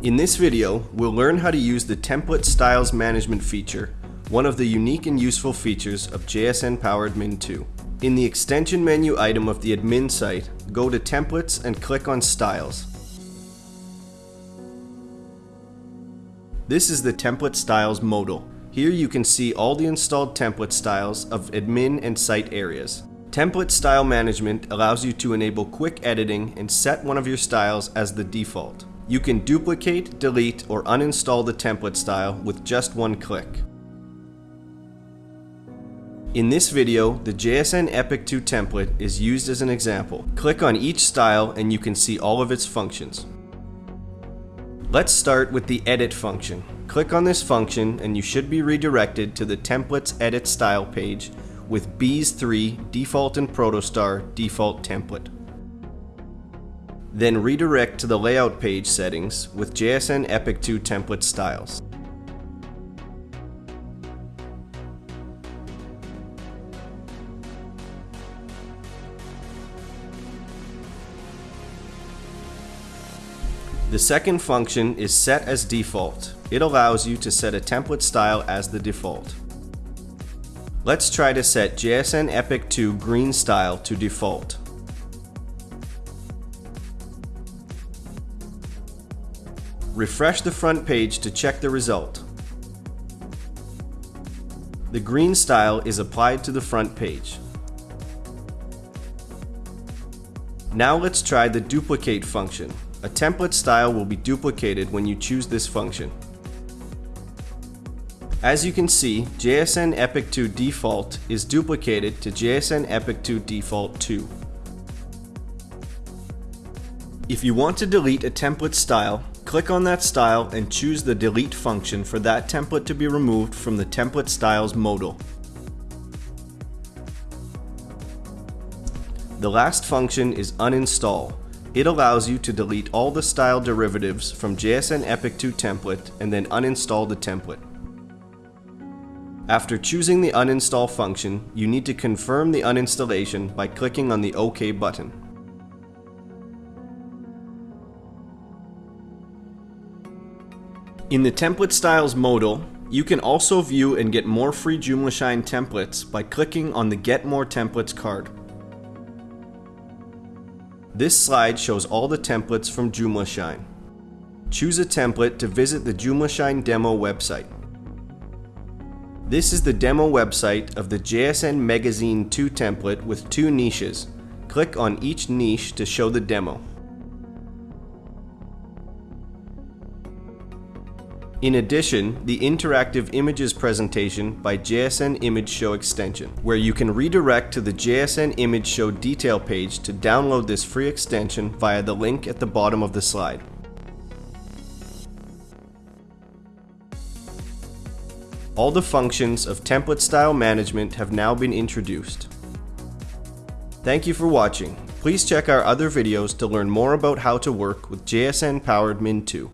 In this video, we'll learn how to use the Template Styles Management feature, one of the unique and useful features of JSN Power Admin 2. In the extension menu item of the admin site, go to Templates and click on Styles. This is the Template Styles modal. Here you can see all the installed template styles of admin and site areas. Template Style Management allows you to enable quick editing and set one of your styles as the default. You can duplicate, delete, or uninstall the template style with just one click. In this video, the JSN Epic 2 template is used as an example. Click on each style and you can see all of its functions. Let's start with the Edit function. Click on this function and you should be redirected to the Templates Edit Style page with Beez3 Default and Protostar Default Template. Then redirect to the Layout page settings with JSN Epic 2 template styles. The second function is set as default. It allows you to set a template style as the default. Let's try to set JSN Epic 2 green style to default. Refresh the front page to check the result. The green style is applied to the front page. Now let's try the duplicate function. A template style will be duplicated when you choose this function. As you can see, JSN Epic 2 default is duplicated to JSN Epic 2 default 2. If you want to delete a template style, click on that style and choose the delete function for that template to be removed from the template styles modal. The last function is uninstall. It allows you to delete all the style derivatives from JSN Epic 2 template and then uninstall the template. After choosing the uninstall function, you need to confirm the uninstallation by clicking on the OK button. In the Template Styles modal, you can also view and get more free JoomlaShine templates by clicking on the Get More Templates card. This slide shows all the templates from JoomlaShine. Choose a template to visit the JoomlaShine demo website. This is the demo website of the JSN Magazine 2 template with two niches. Click on each niche to show the demo. In addition, the interactive images presentation by JSN Image Show extension, where you can redirect to the JSN Image Show detail page to download this free extension via the link at the bottom of the slide. All the functions of template style management have now been introduced. Thank you for watching. Please check our other videos to learn more about how to work with JSN Power Admin 2.